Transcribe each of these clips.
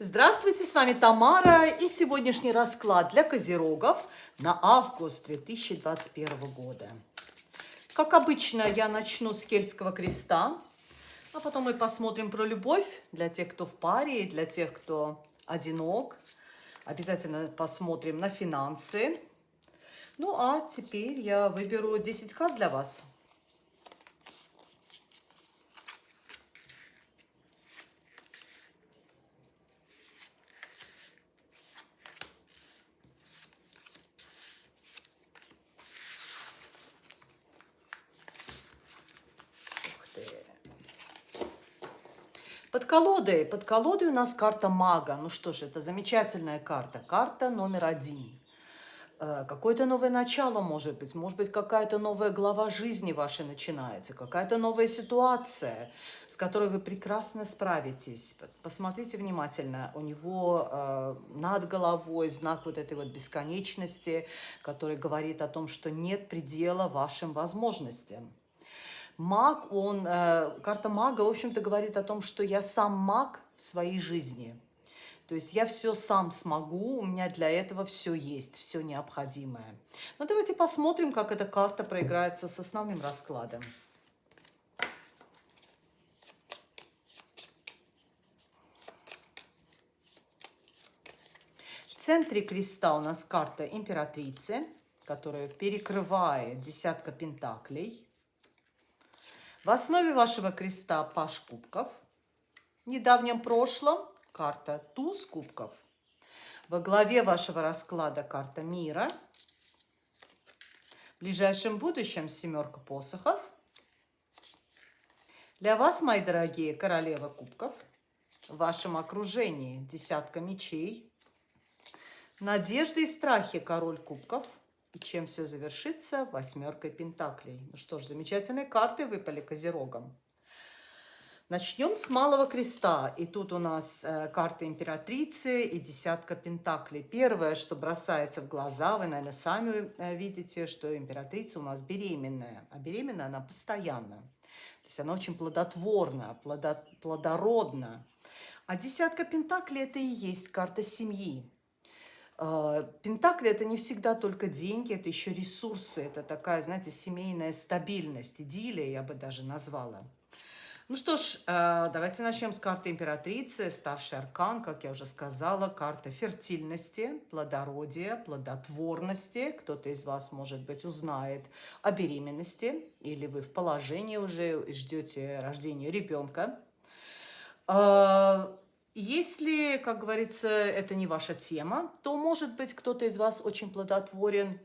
Здравствуйте, с вами Тамара и сегодняшний расклад для козерогов на август 2021 года. Как обычно, я начну с Кельтского креста, а потом мы посмотрим про любовь для тех, кто в паре, для тех, кто одинок. Обязательно посмотрим на финансы. Ну а теперь я выберу 10 карт для вас. Под колодой, под колодой у нас карта мага. Ну что ж, это замечательная карта. Карта номер один. Э, какое-то новое начало может быть, может быть какая-то новая глава жизни вашей начинается, какая-то новая ситуация, с которой вы прекрасно справитесь. Посмотрите внимательно, у него э, над головой знак вот этой вот бесконечности, который говорит о том, что нет предела вашим возможностям. Маг, он, э, карта мага, в общем-то, говорит о том, что я сам маг своей жизни. То есть я все сам смогу, у меня для этого все есть, все необходимое. Но давайте посмотрим, как эта карта проиграется с основным раскладом. В центре креста у нас карта императрицы, которая перекрывает десятка пентаклей. В основе вашего креста паш кубков. В недавнем прошлом карта туз кубков. Во главе вашего расклада карта мира. В ближайшем будущем семерка посохов. Для вас, мои дорогие, королева кубков. В вашем окружении десятка мечей. Надежды и страхи король кубков – и чем все завершится? Восьмеркой пентаклей. Ну что ж, замечательные карты выпали козерогом. Начнем с малого креста. И тут у нас э, карта императрицы и десятка пентаклей. Первое, что бросается в глаза, вы, наверное, сами э, видите, что императрица у нас беременная. А беременная она постоянно. То есть она очень плодотворна, плодо, плодородна. А десятка пентаклей – это и есть карта семьи. А, Пентакли – это не всегда только деньги, это еще ресурсы, это такая, знаете, семейная стабильность, идиллия, я бы даже назвала. Ну что ж, а, давайте начнем с карты императрицы, старший аркан, как я уже сказала, карта фертильности, плодородия, плодотворности. Кто-то из вас, может быть, узнает о беременности, или вы в положении уже ждете рождения ребенка. Если, как говорится, это не ваша тема, то, может быть, кто-то из вас очень плодотворен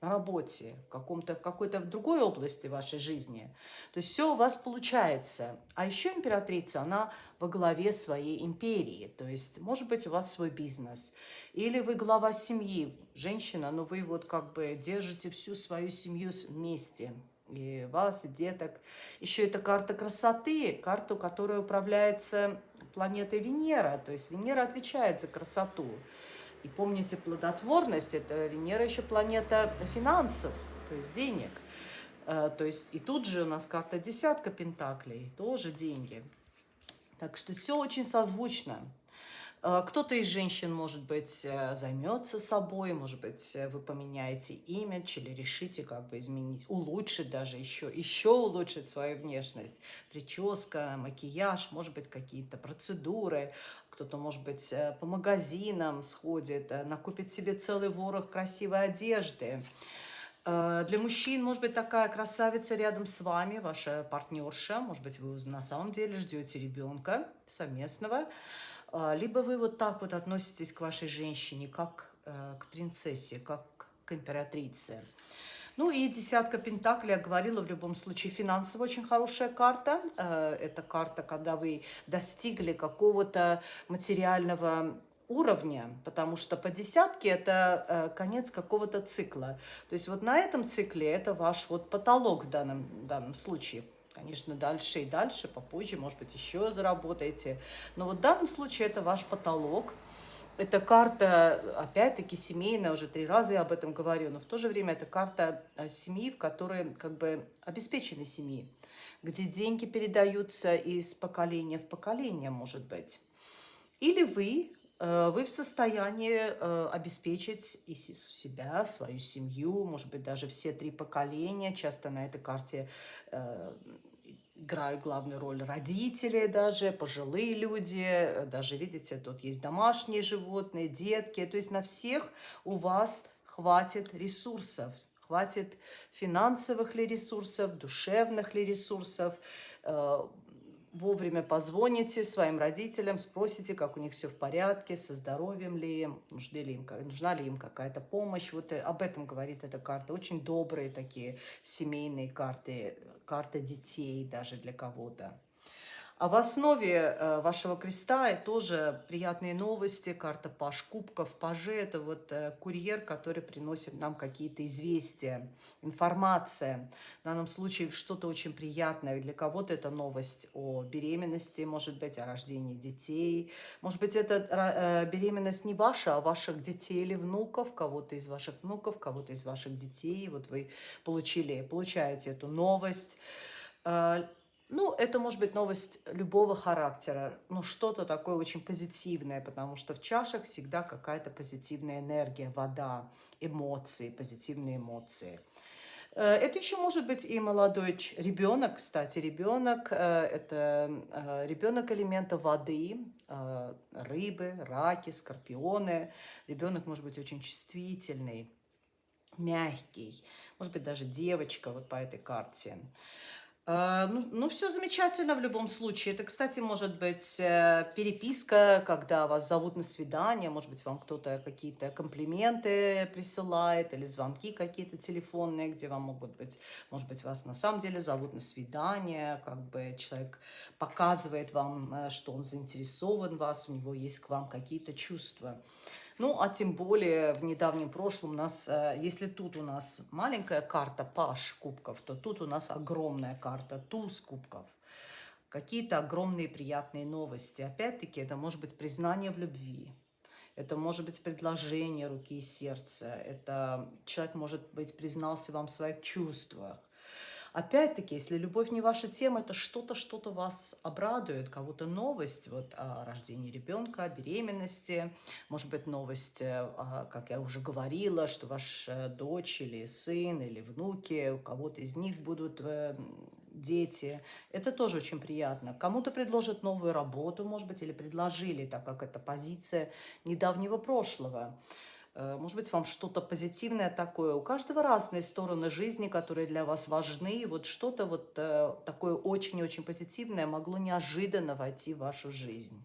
на работе, в, каком-то, в какой-то другой области вашей жизни. То есть все у вас получается. А еще императрица, она во главе своей империи. То есть, может быть, у вас свой бизнес. Или вы глава семьи, женщина, но вы вот как бы держите всю свою семью вместе и и деток. Еще это карта красоты, карту, которая управляется планетой Венера. То есть Венера отвечает за красоту. И помните, плодотворность – это Венера еще планета финансов, то есть денег. Э, то есть и тут же у нас карта десятка пентаклей, тоже деньги. Так что все очень созвучно. Э, кто-то из женщин, может быть, э, займется собой, может быть, э, вы поменяете имидж или решите как бы изменить, улучшить даже еще, еще улучшить свою внешность. Прическа, макияж, может быть, какие-то процедуры. Кто-то, может быть, по магазинам сходит, накупит себе целый ворох красивой одежды. Для мужчин, может быть, такая красавица рядом с вами, ваша партнерша. Может быть, вы на самом деле ждете ребенка совместного. А, либо вы вот так вот относитесь к вашей женщине, как э, к принцессе, как к императрице. Ну и десятка пентаклей, я говорила, в любом случае финансово очень хорошая карта. Э, это карта, когда вы достигли какого-то материального уровня, потому что по десятке это э, конец какого-то цикла. То есть вот на этом цикле это ваш вот потолок в данном, в данном случае – Конечно, дальше и дальше, попозже, может быть, еще заработаете. Но вот в данном случае это ваш потолок. Это карта, опять-таки, семейная, уже три раза я об этом говорю, но в то же время это карта э, семьи, в которой как бы обеспечены семьи, где деньги передаются из поколения в поколение, может быть. Или вы, э, вы в состоянии э, обеспечить и себя, свою семью, может быть, даже все три поколения. Часто на этой карте играют главную роль родители даже, пожилые люди, даже, видите, тут есть домашние животные, детки. То есть на всех у вас хватит ресурсов, хватит финансовых ли ресурсов, душевных ли ресурсов, вовремя позвоните своим родителям, спросите, как у них все в порядке, со здоровьем ли им, нужны ли им, нужна ли им какая-то помощь. Вот э, об этом говорит эта карта. Очень добрые такие семейные карты, карта детей даже для кого-то. А в основе э, вашего креста тоже приятные новости. Карта Паш Кубков. Пажи – это вот э, курьер, который приносит нам какие-то известия, информация. В данном случае что-то очень приятное. Для кого-то это новость о беременности, может быть, о рождении детей. Может быть, это э, беременность не ваша, а ваших детей или внуков, кого-то из ваших внуков, кого-то из ваших детей. Вот вы получили, получаете эту новость ну, это может быть новость любого характера, ну, что-то такое очень позитивное, потому что в чашах всегда какая-то позитивная энергия, вода, эмоции, позитивные эмоции. Э, это еще может быть и молодой ребенок, кстати, ребенок, э, это э, ребенок элемента воды, рыбы, раки, скорпионы. Ребенок может быть очень чувствительный, мягкий, может быть даже девочка вот по этой карте. А, ну, ну, все замечательно в любом случае. Это, кстати, может быть э, переписка, когда вас зовут на свидание, может быть, вам кто-то какие-то комплименты присылает, или звонки какие-то телефонные, где вам могут быть, может быть, вас на самом деле зовут на свидание, как бы человек показывает вам, э, что он заинтересован в вас, у него есть к вам какие-то чувства. Ну, а тем более в недавнем прошлом у нас, э, если тут у нас маленькая карта Паш кубков, то тут у нас огромная карта Туз кубков. Какие-то огромные приятные новости. Опять-таки, это может быть признание в любви. Это может быть предложение руки и сердца. Это человек, может быть, признался вам в своих чувствах. Опять-таки, если любовь не ваша тема, это что-то, что-то вас обрадует, кого-то новость вот, о рождении ребенка, о беременности, может быть, новость, э, как я уже говорила, что ваша дочь или сын или внуки, у кого-то из них будут э, дети. Это тоже очень приятно. Кому-то предложат новую работу, может быть, или предложили, так как это позиция недавнего прошлого. Э, может быть, вам что-то позитивное такое. У каждого разные стороны жизни, которые для вас важны. И вот что-то вот э, такое очень-очень позитивное могло неожиданно войти в вашу жизнь.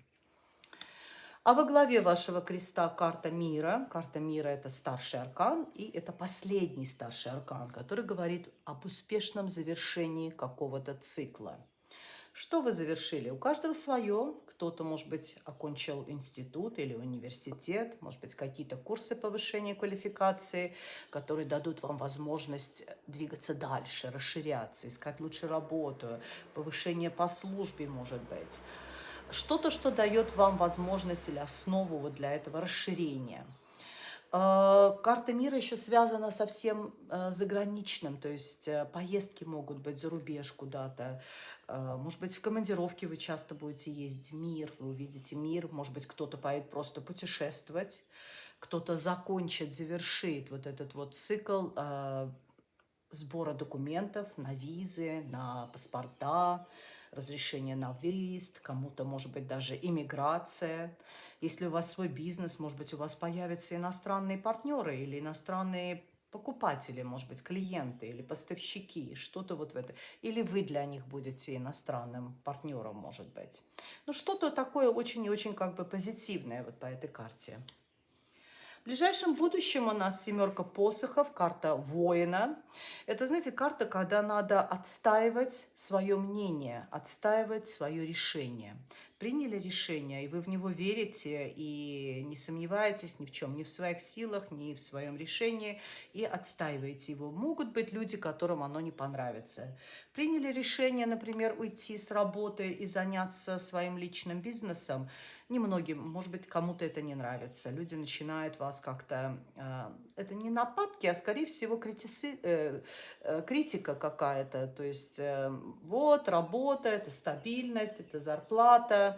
А во главе вашего креста карта мира. Карта мира – это старший аркан, и это последний старший аркан, который говорит об успешном завершении какого-то цикла. Что вы завершили? У каждого свое. Кто-то, может быть, окончил институт или университет, может быть, какие-то курсы повышения квалификации, которые дадут вам возможность двигаться дальше, расширяться, искать лучше работу, повышение по службе, может быть. Что-то, что дает вам возможность или основу вот для этого расширения – карта мира еще связана со всем э, заграничным, то есть э, поездки могут быть за рубеж куда-то, может быть, в командировке вы часто будете ездить. Мир, вы увидите мир, может быть, кто-то поедет просто путешествовать, кто-то закончит, завершит вот этот вот цикл сбора документов на визы, на паспорта, разрешение на выезд, кому-то, может быть, даже иммиграция. Если у вас свой бизнес, может быть, у вас появятся иностранные партнеры или иностранные покупатели, может быть, клиенты или поставщики, что-то вот в это. Или вы для них будете иностранным партнером, может быть. Ну, что-то такое очень и очень как бы позитивное вот по этой карте. В ближайшем будущем у нас семерка посохов, карта воина. Это, знаете, карта, когда надо отстаивать свое мнение, отстаивать свое решение. Приняли решение, и вы в него верите, и не сомневаетесь ни в чем, ни в своих силах, ни в своем решении, и отстаиваете его. Могут быть люди, которым оно не понравится. Приняли решение, например, уйти с работы и заняться своим личным бизнесом – немногим, может быть, кому-то это не нравится. Люди начинают вас как-то... Э, это не нападки, а, скорее всего, критиси, э, э, критика какая-то. То есть, э, вот, работа, это стабильность, это зарплата,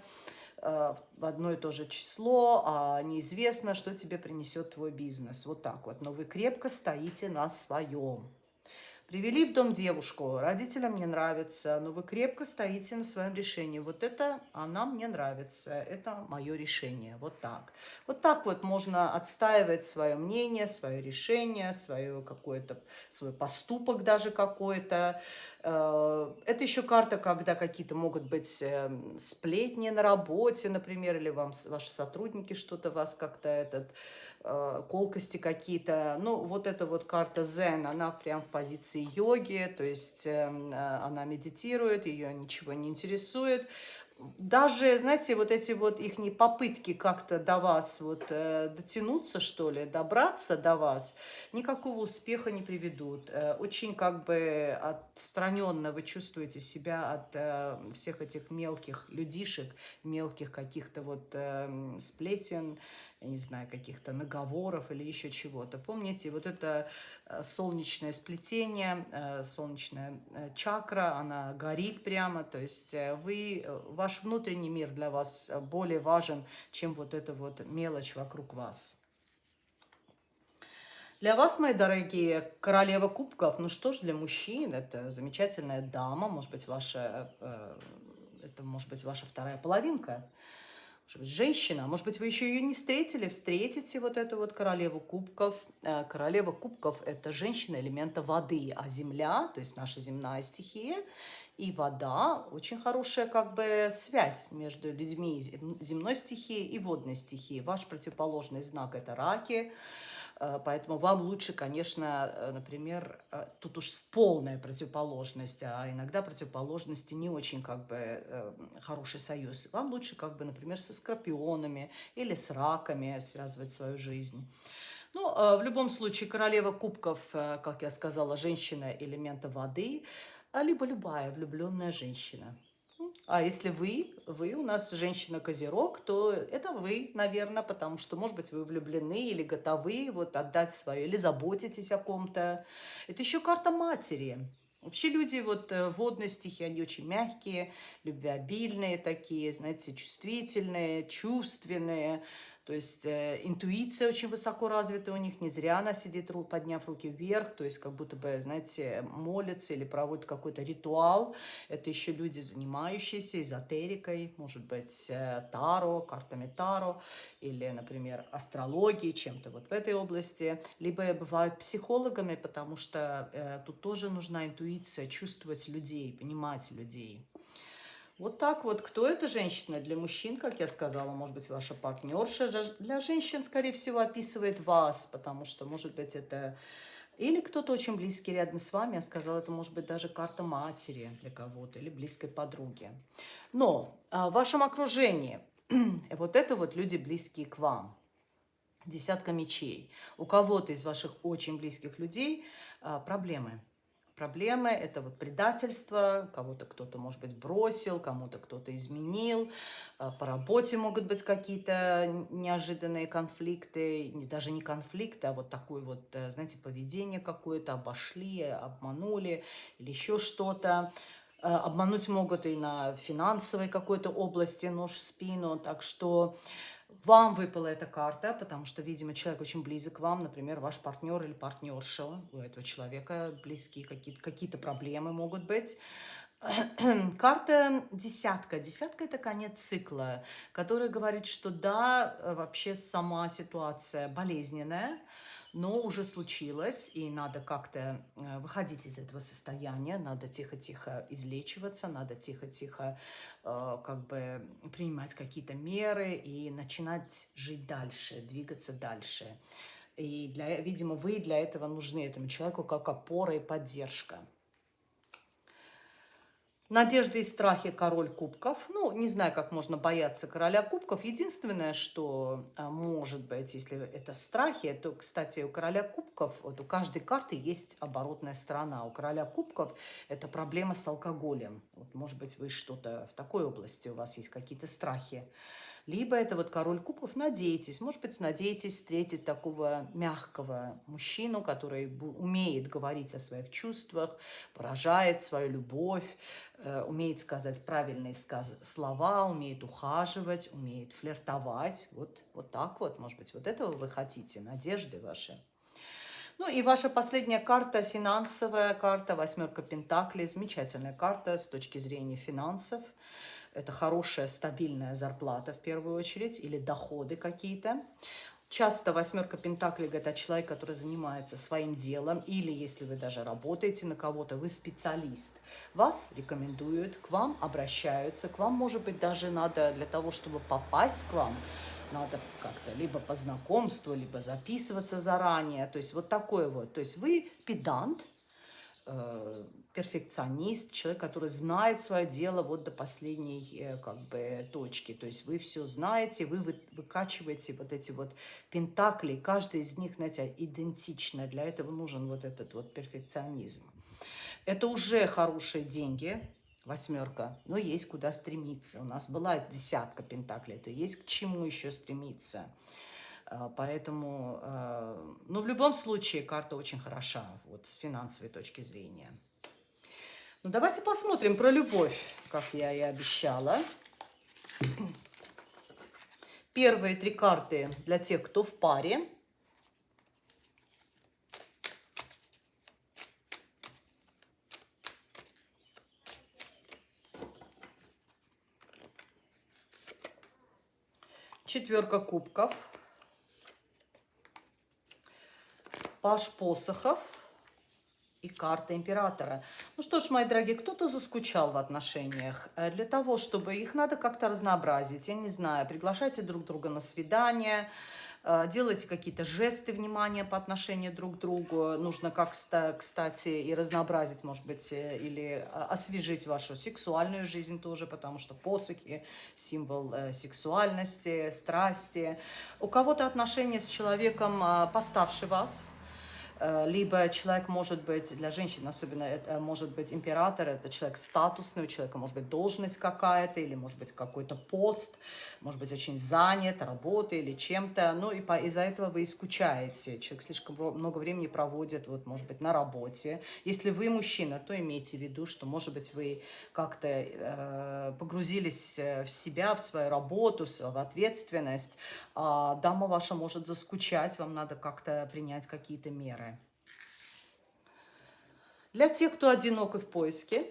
э, в одно и то же число, а неизвестно, что тебе принесет твой бизнес. Вот так вот. Но вы крепко стоите на своем. Привели в дом девушку, родителям не нравится, но вы крепко стоите на своем решении. Вот это она мне нравится, это мое решение. Вот так. Вот так вот можно отстаивать свое мнение, свое решение, свое какое-то, свой поступок даже какой-то. Э, это еще карта, когда какие-то могут быть эм, сплетни на работе, например, или вам ваши сотрудники что-то вас как-то этот Э, колкости какие-то. Ну, вот эта вот карта Зен, она прям в позиции йоги, то есть эм, э, она медитирует, ее ничего не интересует даже, знаете, вот эти вот их попытки как-то до вас вот э, дотянуться, что ли, добраться до вас, никакого успеха не приведут. Э, очень как бы отстраненно вы чувствуете себя от э, всех этих мелких людишек, мелких каких-то вот э, сплетен, я не знаю, каких-то наговоров или еще чего-то. Помните, вот это э, солнечное сплетение, э, солнечная э, чакра, она горит прямо, то есть вы, ваш внутренний мир для вас более важен, чем вот эта вот мелочь вокруг вас. Для вас, мои дорогие, королева кубков, ну что ж, для мужчин это замечательная дама, может быть, ваша, это может быть ваша вторая половинка, женщина, может быть, вы еще ее не встретили, встретите вот эту вот королеву кубков. Э, королева кубков – это женщина элемента воды, а земля, то есть наша земная стихия, и вода – очень хорошая как бы связь между людьми земной стихией и водной стихией. Ваш противоположный знак – это раки – поэтому вам лучше, конечно, э, например, э, тут уж полная противоположность, а иногда противоположности не очень как бы хороший союз. Вам лучше как бы, например, со скорпионами или с раками связывать свою жизнь. Ну, в любом случае, королева кубков, как я сказала, женщина элемента воды, а либо любая влюбленная женщина. А если вы, вы у нас женщина-козерог, то это вы, наверное, потому что, может быть, вы влюблены или готовы вот отдать свое, или заботитесь о ком-то. Это еще карта матери. Вообще люди вот э, водные стихи, они очень мягкие, любвеобильные такие, знаете, чувствительные, чувственные. То есть э, интуиция очень высоко развита у них, не зря она сидит, подняв руки вверх, то есть как будто бы, знаете, молится или проводит какой-то ритуал. Это еще люди, занимающиеся эзотерикой, может быть, э, таро, картами таро, или, например, астрологией, чем-то вот в этой области. Либо бывают психологами, потому что э, тут тоже нужна интуиция, чувствовать людей, понимать людей. Вот так вот. Кто эта женщина? Для мужчин, как я сказала, может быть, ваша партнерша. Для женщин, скорее всего, описывает вас, потому что, может быть, это... Или кто-то очень близкий рядом с вами, я сказала, это может быть даже карта матери для кого-то или близкой подруги. Но а, в вашем окружении вот это вот люди близкие к вам. Десятка мечей. У кого-то из ваших очень близких людей а, проблемы проблемы, это вот предательство, кого-то кто-то, может быть, бросил, кому-то кто-то изменил, э, по работе могут быть какие-то неожиданные конфликты, даже не конфликты, а вот такое вот, э, знаете, поведение какое-то, обошли, обманули или еще что-то. Э, обмануть могут и на финансовой какой-то области, нож в спину, так что вам выпала эта карта, потому что, видимо, человек очень близок к вам, например, ваш партнер или партнерша, у этого человека близкие какие-то какие, -то, проблемы могут быть. Карта десятка. Десятка – это конец цикла, который говорит, что да, вообще сама ситуация болезненная, но уже случилось, и надо как-то э, выходить из этого состояния, надо тихо-тихо излечиваться, надо тихо-тихо э, как бы принимать какие-то меры и начинать жить дальше, двигаться дальше. И, для, видимо, вы для этого нужны этому человеку как опора и поддержка. Надежды и страхи король кубков. Ну, не знаю, как можно бояться короля кубков. Единственное, что а, может быть, если это страхи, то, кстати, у короля кубков, вот у каждой карты есть оборотная сторона. У короля кубков это проблема с алкоголем. Вот, может быть, вы что-то в такой области, у вас есть какие-то страхи. Либо это вот король кубков, надейтесь, может быть, надеетесь встретить такого мягкого мужчину, который умеет говорить о своих чувствах, выражает свою любовь, э, умеет сказать правильные сказ слова, умеет ухаживать, умеет флиртовать. Вот, вот так вот, может быть, вот этого вы хотите, надежды ваши. Ну и ваша последняя карта, финансовая карта, восьмерка Пентаклей, замечательная карта с точки зрения финансов. Это хорошая, стабильная зарплата в первую очередь или доходы какие-то. Часто восьмерка Пентаклей говорит о человеке, который занимается своим делом, или если вы даже работаете на кого-то, вы специалист. Вас рекомендуют, к вам обращаются, к вам, может быть, даже надо для того, чтобы попасть к вам, надо как-то либо по знакомству, либо записываться заранее. То есть вот такое вот. То есть вы педант, э, перфекционист, человек, который знает свое дело вот до последней э, как бы точки. То есть вы все знаете, вы выкачиваете вот эти вот пентакли, каждый из них, знаете, идентично. Для этого нужен вот этот вот перфекционизм. Это уже хорошие деньги, восьмерка, но есть куда стремиться. У нас была десятка пентаклей, то есть к чему еще стремиться. А, поэтому, а, ну, в любом случае, карта очень хороша, вот с финансовой точки зрения. Ну, давайте посмотрим про любовь, как я и обещала. Первые три карты для тех, кто в паре. четверка кубков, паш посохов и карта императора. Ну что ж, мои дорогие, кто-то заскучал в отношениях. Э, для того, чтобы их надо как-то разнообразить, я не знаю, приглашайте друг друга на свидание, Э, делайте какие-то жесты внимания по отношению друг к другу. Нужно, как кстати, и разнообразить, может быть, э, или освежить вашу сексуальную жизнь тоже, потому что посохи – символ сексуальности, страсти. У кого-то отношения с человеком постарше вас – либо человек может быть, для женщин особенно, это может быть император, это человек статусный, у человека может быть должность какая-то, или может быть какой-то пост, может быть очень занят работой или чем-то, ну и из-за этого вы и скучаете, человек слишком много времени проводит, вот может быть на работе. Если вы мужчина, то имейте в виду, что может быть вы как-то э, погрузились э, в себя, в свою работу, в ответственность, а дама ваша может заскучать, вам надо как-то принять какие-то меры. Для тех, кто одинок и в поиске,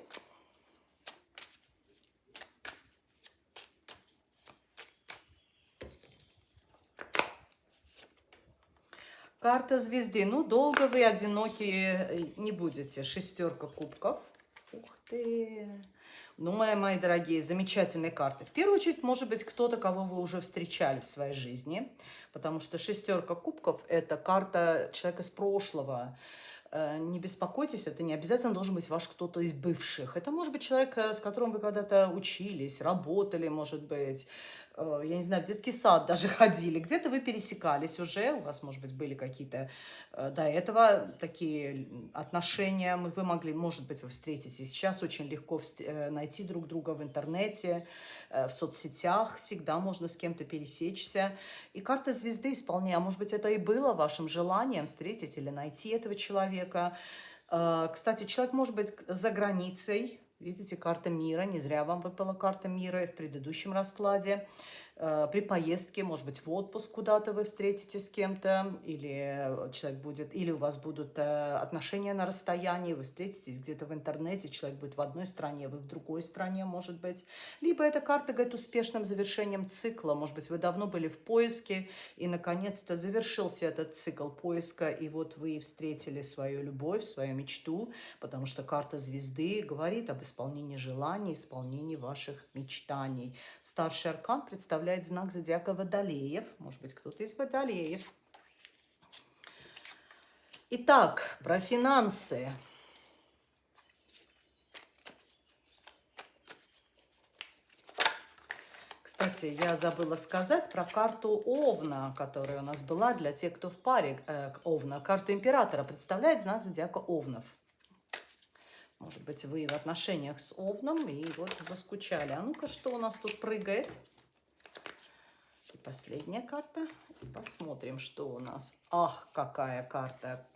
Карта звезды. Ну, долго вы одиноки не будете. Шестерка кубков. Ух ты. Ну, мои, мои дорогие, замечательные карты. В первую очередь, может быть, кто-то, кого вы уже встречали в своей жизни. Потому что шестерка кубков – это карта человека с прошлого. Э, не беспокойтесь, это не обязательно должен быть ваш кто-то из бывших. Это может быть человек, э, с которым вы когда-то учились, работали, может быть, я не знаю, в детский сад даже ходили, где-то вы пересекались уже, у вас, может быть, были какие-то э, до этого такие отношения, вы могли, может быть, вы встретитесь. Сейчас очень легко э, найти друг друга в интернете, в соцсетях, всегда можно с кем-то пересечься. И карта звезды исполняя, может быть, это и было вашим желанием встретить или найти этого человека. Кстати, человек может быть за границей, Видите, карта мира. Не зря вам выпала карта мира в предыдущем раскладе. Э, при поездке, может быть, в отпуск куда-то вы встретитесь с кем-то, или человек будет, или у вас будут э, отношения на расстоянии, вы встретитесь где-то в интернете, человек будет в одной стране, вы в другой стране, может быть. Либо эта карта говорит успешным завершением цикла, может быть, вы давно были в поиске, и, наконец-то, завершился этот цикл поиска, и вот вы встретили свою любовь, свою мечту, потому что карта звезды говорит об исполнении желаний, исполнении ваших мечтаний. Старший аркан представляет представляет знак зодиака Водолеев. Может быть, кто-то из Водолеев. Итак, про финансы. Кстати, я забыла сказать про карту Овна, которая у нас была для тех, кто в паре э, Овна. Карту Императора представляет знак зодиака Овнов. Может быть, вы в отношениях с Овном и вот заскучали. А ну-ка, что у нас тут прыгает? И последняя карта. И посмотрим, что у нас. Ах, какая карта.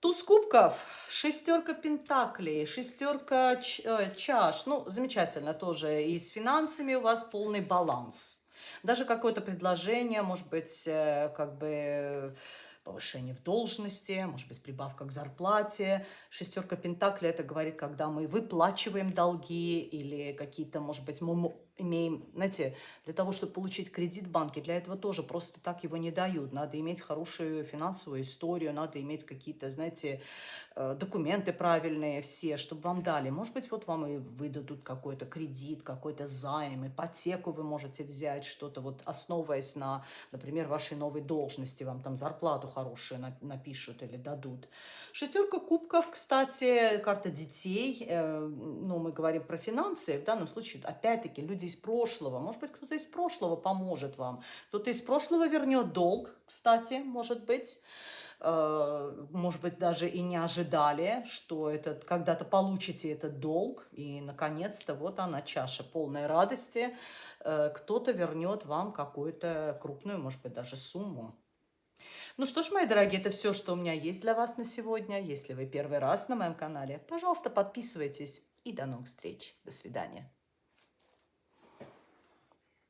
Туз кубков, шестерка пентаклей, шестерка э, чаш. Ну, замечательно тоже. И с финансами у вас полный баланс. Даже какое-то предложение, может быть, э, как бы повышение в должности, может быть, прибавка к зарплате. Шестерка Пентакли – это говорит, когда мы выплачиваем долги или какие-то, может быть, имеем, знаете, для того, чтобы получить кредит в банке, для этого тоже просто так его не дают. Надо иметь хорошую финансовую историю, надо иметь какие-то, знаете, э, документы правильные все, чтобы вам дали. Может быть, вот вам и выдадут какой-то кредит, какой-то займ, ипотеку вы можете взять, что-то вот основываясь на, например, вашей новой должности, вам там зарплату хорошую напишут или дадут. Шестерка кубков, кстати, карта детей, э, ну, мы говорим про финансы, в данном случае, опять-таки, люди из прошлого. Может быть, кто-то из прошлого поможет вам. Кто-то из прошлого вернет долг, кстати, может быть. Э, может быть, даже и не ожидали, что этот, когда-то получите этот долг. И, наконец-то, вот она, чаша полной радости. Э, кто-то вернет вам какую-то крупную, может быть, даже сумму. Ну что ж, мои дорогие, это все, что у меня есть для вас на сегодня. Если вы первый раз на моем канале, пожалуйста, подписывайтесь. И до новых встреч. До свидания.